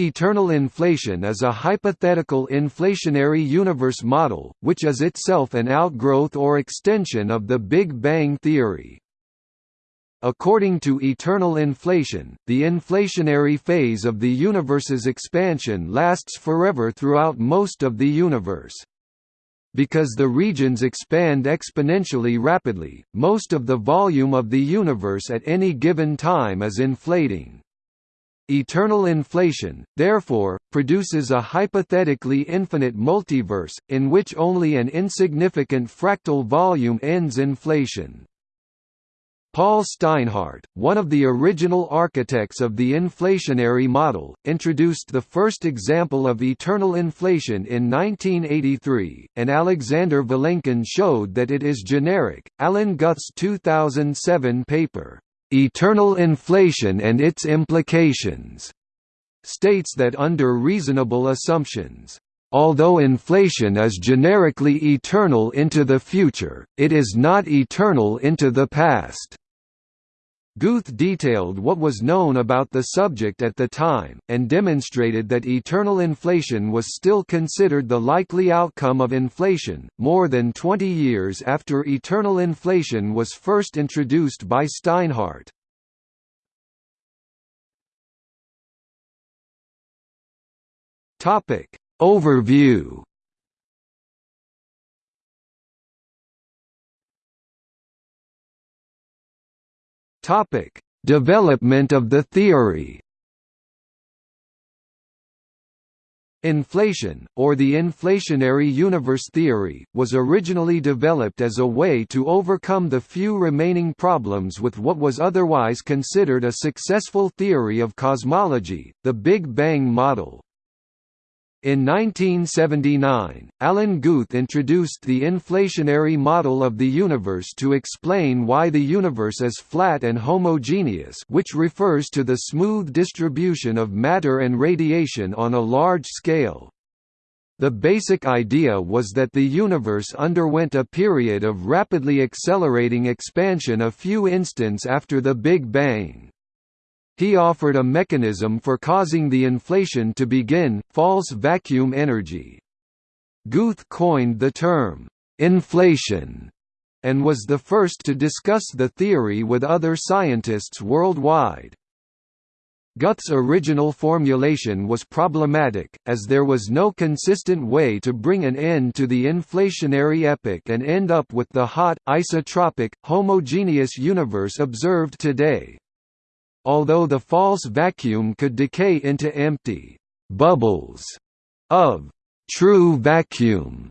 Eternal inflation is a hypothetical inflationary universe model, which is itself an outgrowth or extension of the Big Bang theory. According to eternal inflation, the inflationary phase of the universe's expansion lasts forever throughout most of the universe. Because the regions expand exponentially rapidly, most of the volume of the universe at any given time is inflating. Eternal inflation, therefore, produces a hypothetically infinite multiverse, in which only an insignificant fractal volume ends inflation. Paul Steinhardt, one of the original architects of the inflationary model, introduced the first example of eternal inflation in 1983, and Alexander Vilenkin showed that it is generic. Alan Guth's 2007 paper, Eternal Inflation and Its Implications, states that under reasonable assumptions, Although inflation is generically eternal into the future, it is not eternal into the past. Guth detailed what was known about the subject at the time, and demonstrated that eternal inflation was still considered the likely outcome of inflation, more than 20 years after eternal inflation was first introduced by Steinhardt. Overview Topic: Development of the theory. Inflation, or the inflationary universe theory, was originally developed as a way to overcome the few remaining problems with what was otherwise considered a successful theory of cosmology, the Big Bang model. In 1979, Alan Guth introduced the inflationary model of the universe to explain why the universe is flat and homogeneous which refers to the smooth distribution of matter and radiation on a large scale. The basic idea was that the universe underwent a period of rapidly accelerating expansion a few instants after the Big Bang. He offered a mechanism for causing the inflation to begin, false vacuum energy. Guth coined the term, inflation, and was the first to discuss the theory with other scientists worldwide. Guth's original formulation was problematic, as there was no consistent way to bring an end to the inflationary epoch and end up with the hot, isotropic, homogeneous universe observed today. Although the false vacuum could decay into empty bubbles of true vacuum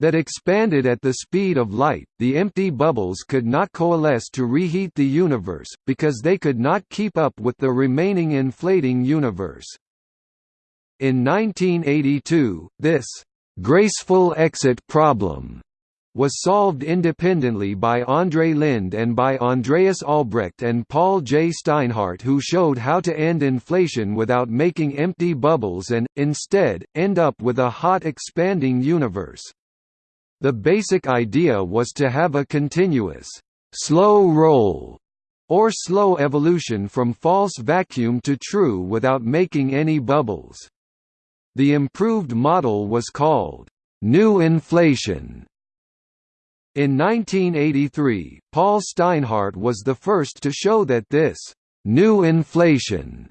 that expanded at the speed of light, the empty bubbles could not coalesce to reheat the universe, because they could not keep up with the remaining inflating universe. In 1982, this graceful exit problem was solved independently by Andrei Linde and by Andreas Albrecht and Paul J. Steinhardt who showed how to end inflation without making empty bubbles and, instead, end up with a hot expanding universe. The basic idea was to have a continuous, slow roll, or slow evolution from false vacuum to true without making any bubbles. The improved model was called, new inflation in 1983, Paul Steinhardt was the first to show that this new inflation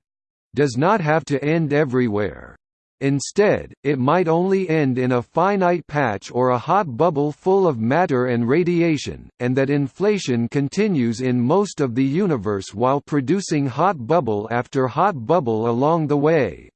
does not have to end everywhere. Instead, it might only end in a finite patch or a hot bubble full of matter and radiation, and that inflation continues in most of the universe while producing hot bubble after hot bubble along the way.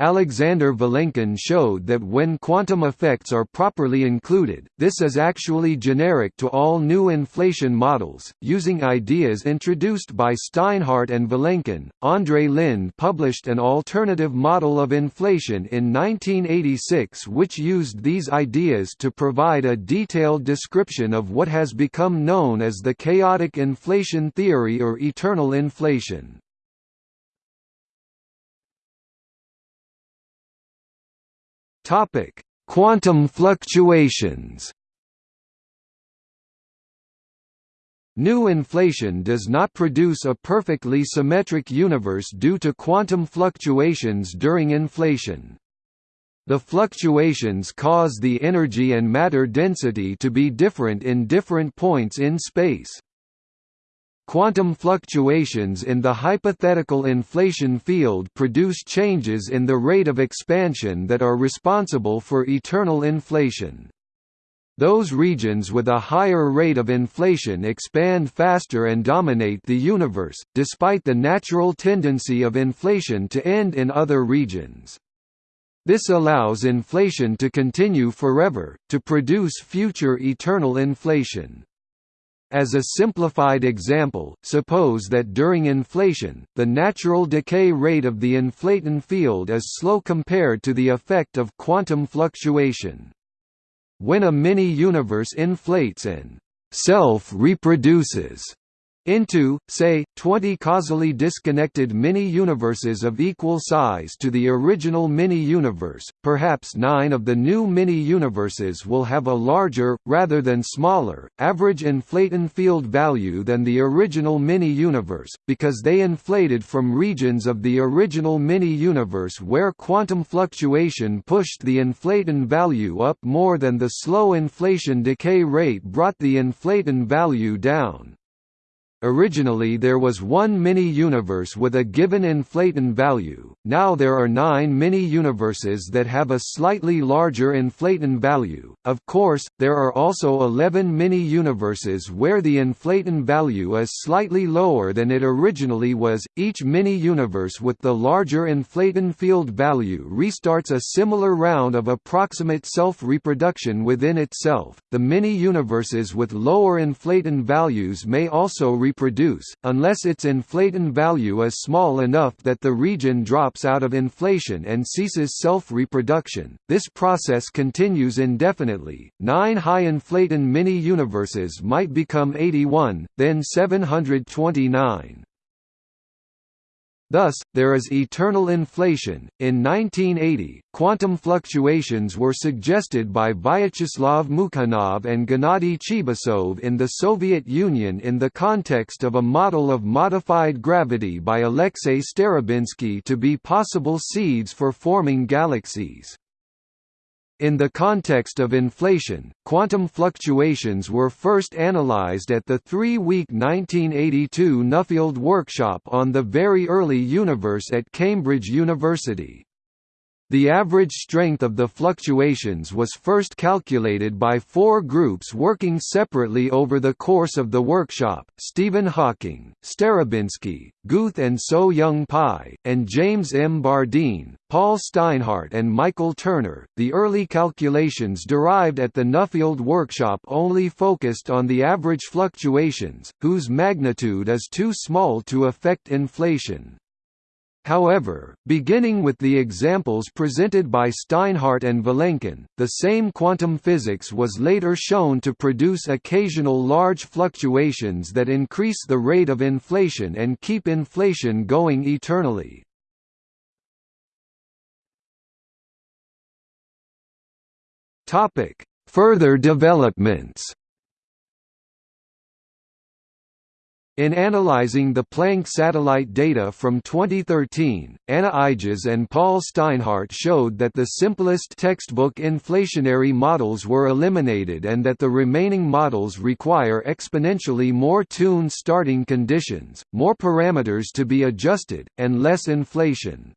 Alexander Vilenkin showed that when quantum effects are properly included, this is actually generic to all new inflation models. Using ideas introduced by Steinhardt and Vilenkin, Andrei Linde published an alternative model of inflation in 1986 which used these ideas to provide a detailed description of what has become known as the chaotic inflation theory or eternal inflation. Topic: Quantum fluctuations. New inflation does not produce a perfectly symmetric universe due to quantum fluctuations during inflation. The fluctuations cause the energy and matter density to be different in different points in space. Quantum fluctuations in the hypothetical inflation field produce changes in the rate of expansion that are responsible for eternal inflation. Those regions with a higher rate of inflation expand faster and dominate the universe, despite the natural tendency of inflation to end in other regions. This allows inflation to continue forever, to produce future eternal inflation. As a simplified example, suppose that during inflation, the natural decay rate of the inflaton field is slow compared to the effect of quantum fluctuation. When a mini-universe inflates and self-reproduces, into, say, 20 causally disconnected mini-universes of equal size to the original mini-universe, perhaps nine of the new mini-universes will have a larger, rather than smaller, average inflaton field value than the original mini-universe, because they inflated from regions of the original mini-universe where quantum fluctuation pushed the inflaton value up more than the slow inflaton decay rate brought the inflaton value down. Originally there was one mini-universe with a given inflaton value, now there are nine mini-universes that have a slightly larger inflaton value. Of course, there are also 11 mini-universes where the inflaton value is slightly lower than it originally was. Each mini-universe with the larger inflaton field value restarts a similar round of approximate self-reproduction within itself. The mini-universes with lower inflaton values may also reproduce, unless its inflaton value is small enough that the region drops out of inflation and ceases self-reproduction. This process continues indefinitely. Nine high inflaton mini-universes might become 81, then 729. Thus, there is eternal inflation. In 1980, quantum fluctuations were suggested by Vyacheslav Mukhanov and Gennady Chibisov in the Soviet Union in the context of a model of modified gravity by Alexei Starobinsky to be possible seeds for forming galaxies. In the context of inflation, quantum fluctuations were first analyzed at the three-week 1982 Nuffield workshop on the very early universe at Cambridge University. The average strength of the fluctuations was first calculated by four groups working separately over the course of the workshop, Stephen Hawking, Starobinsky, Guth and So Young Pi, and James M. Bardeen, Paul Steinhardt and Michael Turner. The early calculations derived at the Nuffield workshop only focused on the average fluctuations, whose magnitude is too small to affect inflation. However, beginning with the examples presented by Steinhardt and Vilenkin, the same quantum physics was later shown to produce occasional large fluctuations that increase the rate of inflation and keep inflation going eternally. Further developments In analyzing the Planck satellite data from 2013, Anna Ijjas and Paul Steinhardt showed that the simplest textbook inflationary models were eliminated and that the remaining models require exponentially more tuned starting conditions, more parameters to be adjusted, and less inflation.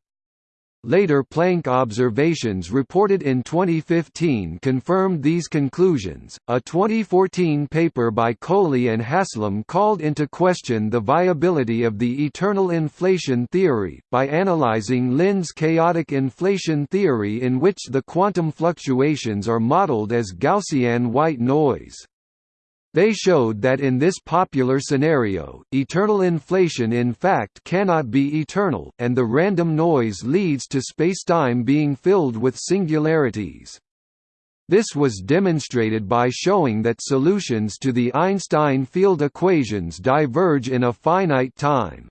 Later Planck observations reported in 2015 confirmed these conclusions. A 2014 paper by Kohli and Haslam called into question the viability of the eternal inflation theory, by analyzing Linde's chaotic inflation theory in which the quantum fluctuations are modeled as Gaussian white noise. They showed that in this popular scenario, eternal inflation in fact cannot be eternal, and the random noise leads to spacetime being filled with singularities. This was demonstrated by showing that solutions to the Einstein field equations diverge in a finite time.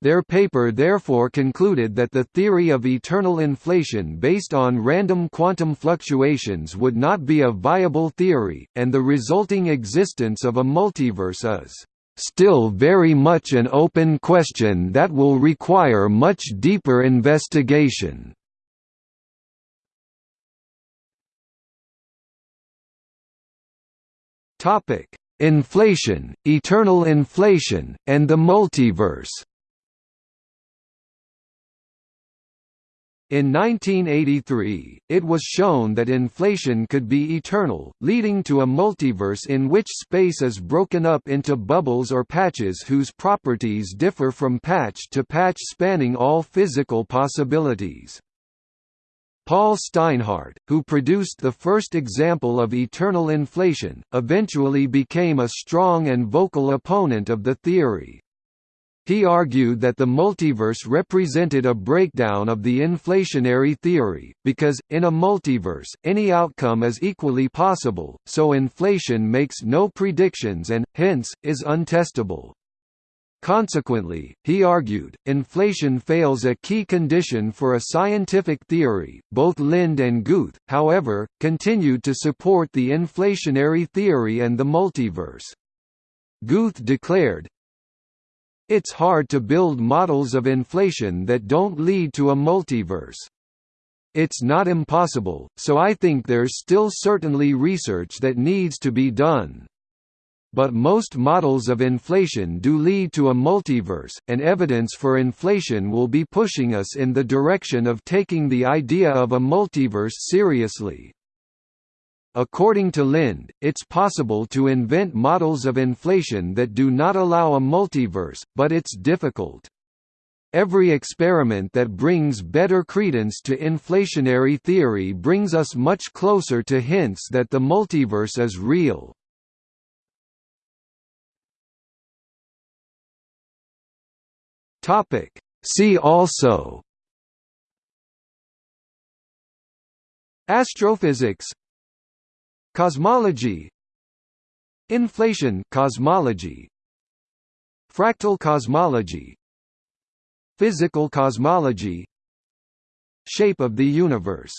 Their paper therefore concluded that the theory of eternal inflation based on random quantum fluctuations would not be a viable theory, and the resulting existence of a multiverse is still very much an open question that will require much deeper investigation. Inflation, eternal inflation, and the multiverse In 1983, it was shown that inflation could be eternal, leading to a multiverse in which space is broken up into bubbles or patches whose properties differ from patch to patch spanning all physical possibilities. Paul Steinhardt, who produced the first example of eternal inflation, eventually became a strong and vocal opponent of the theory. He argued that the multiverse represented a breakdown of the inflationary theory, because, in a multiverse, any outcome is equally possible, so inflation makes no predictions and, hence, is untestable. Consequently, he argued, inflation fails a key condition for a scientific theory. Both Linde and Guth, however, continued to support the inflationary theory and the multiverse. Guth declared, it's hard to build models of inflation that don't lead to a multiverse. It's not impossible, so I think there's still certainly research that needs to be done. But most models of inflation do lead to a multiverse, and evidence for inflation will be pushing us in the direction of taking the idea of a multiverse seriously. According to Linde, it's possible to invent models of inflation that do not allow a multiverse, but it's difficult. Every experiment that brings better credence to inflationary theory brings us much closer to hints that the multiverse is real. See also Astrophysics Cosmology Inflation cosmology Fractal cosmology Physical cosmology Shape of the universe